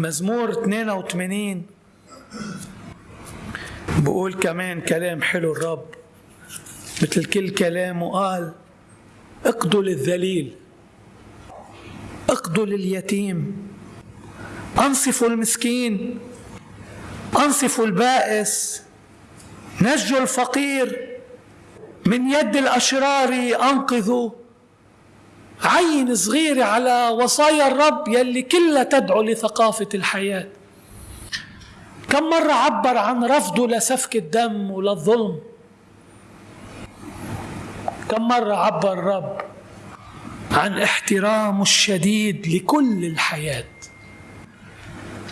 مزمور 82 بقول كمان كلام حلو الرب. مثل كل كلامه قال اقضوا للذليل اقضوا لليتيم أنصفوا المسكين أنصفوا البائس نجوا الفقير من يد الأشرار أنقذوا. عين صغيرة على وصايا الرب يلي كلها تدعو لثقافة الحياة. كم مرة عبر عن رفضه لسفك الدم وللظلم؟ كم مرة عبر الرب عن احترامه الشديد لكل الحياة؟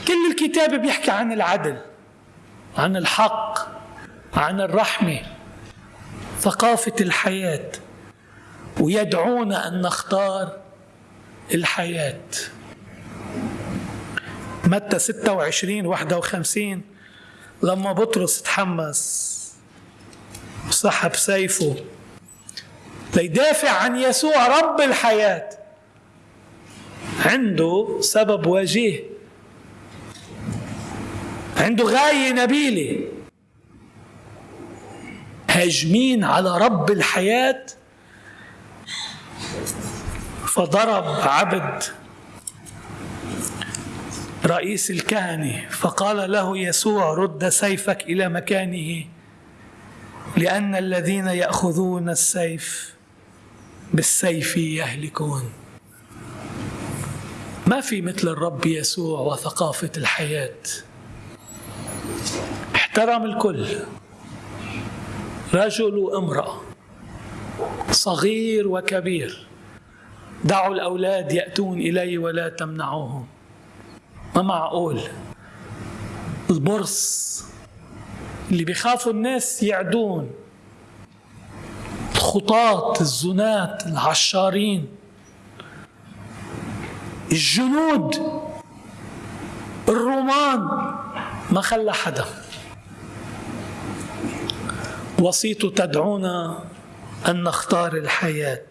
كل الكتاب بيحكي عن العدل عن الحق عن الرحمة ثقافة الحياة. ويدعونا أن نختار الحياة. متى 26 51 لما بطرس تحمس وسحب سيفه ليدافع عن يسوع رب الحياة. عنده سبب وجيه. عنده غاية نبيلة. هاجمين على رب الحياة. فضرب عبد رئيس الكهنة فقال له يسوع رد سيفك إلى مكانه لأن الذين يأخذون السيف بالسيف يهلكون. ما في مثل الرب يسوع وثقافة الحياة. احترم الكل. رجل وامرأة صغير وكبير. دعوا الأولاد يأتون إلي ولا تمنعوهم. ما معقول البرص اللي بيخافوا الناس يعدون. الخطاة الزنات العشارين. الجنود. الرومان. ما خلى حدا. وصيته تدعونا أن نختار الحياة.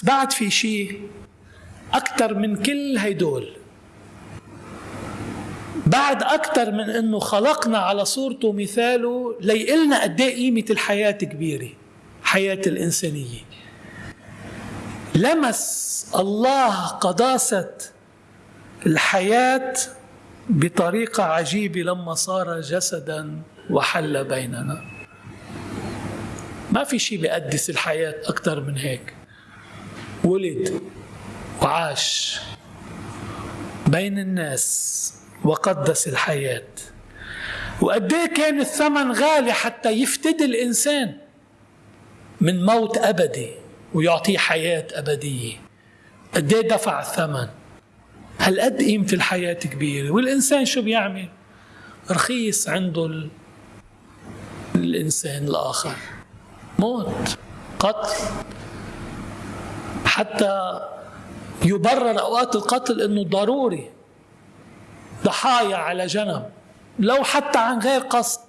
بس بعد في شيء أكثر من كل هيدول. بعد أكثر من أنه خلقنا على صورته ومثاله ليقلنا قد إيه قيمة الحياة كبيرة حياة الإنسانية. لمس الله قداسة الحياة بطريقة عجيبة لما صار جسدا وحل بيننا. ما في شيء بيقدس الحياة أكثر من هيك. ولد وعاش بين الناس وقدس الحياة. وقد كان الثمن غالي حتى يفتدي الإنسان من موت أبدي ويعطيه حياة أبدية. قد دفع الثمن؟ هل قد قيمة الحياة كبيرة؟ والإنسان شو بيعمل؟ رخيص عنده ال... الإنسان الآخر. موت قتل حتى يبرر أوقات القتل أنه ضروري. ضحايا على جنب. لو حتى عن غير قصد.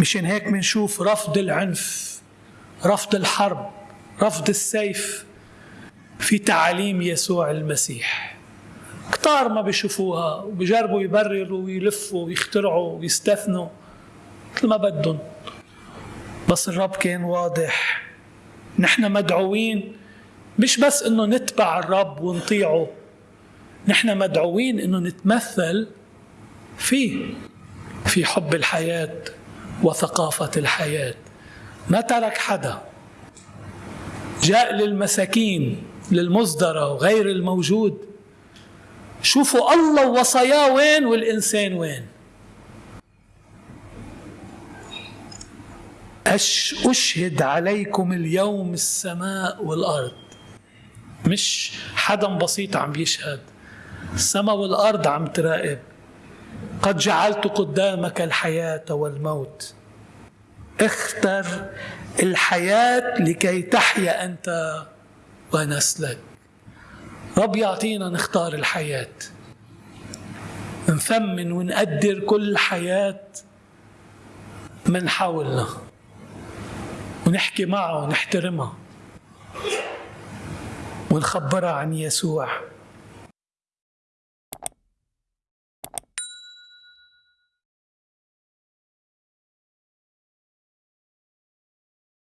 مشان هيك بنشوف رفض العنف رفض الحرب رفض السيف في تعاليم يسوع المسيح. كتار ما بيشوفوها وبيجربوا يبرروا ويلفوا ويخترعوا ويستثنوا مثل ما بدهم. بس الرب كان واضح. نحن مدعوين مش بس إنه نتبع الرب ونطيعه نحن مدعوين إنه نتمثل فيه في حب الحياة وثقافة الحياة. ما ترك حدا. جاء للمساكين للمصدرة وغير الموجود. شوفوا الله وصاياه وين والإنسان وين. أش أشهد عليكم اليوم السماء والأرض؟ مش حدا بسيط عم بيشهد. السماء والأرض عم تراقب. قد جعلت قدامك الحياة والموت. اختر الحياة لكي تحيا أنت ونسلك. رب يعطينا نختار الحياة. نثمن ونقدر كل حياة من حولنا. ونحكي معها ونحترمها ونخبرها عن يسوع.